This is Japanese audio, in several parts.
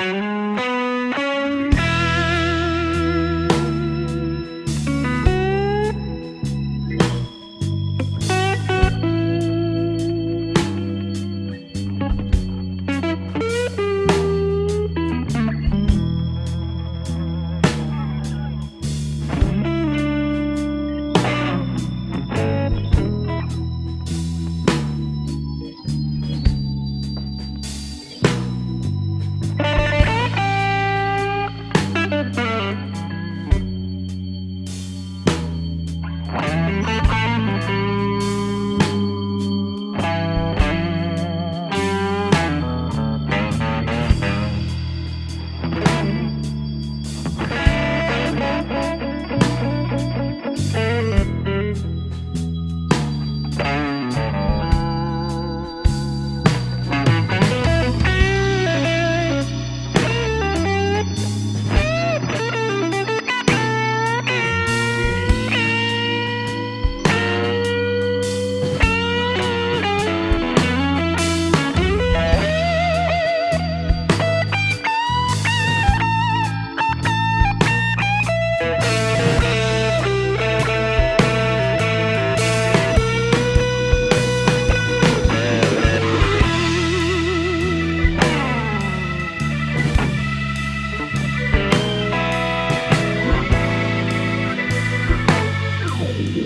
Mm-hmm.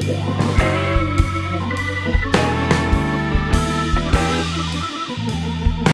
Yeah.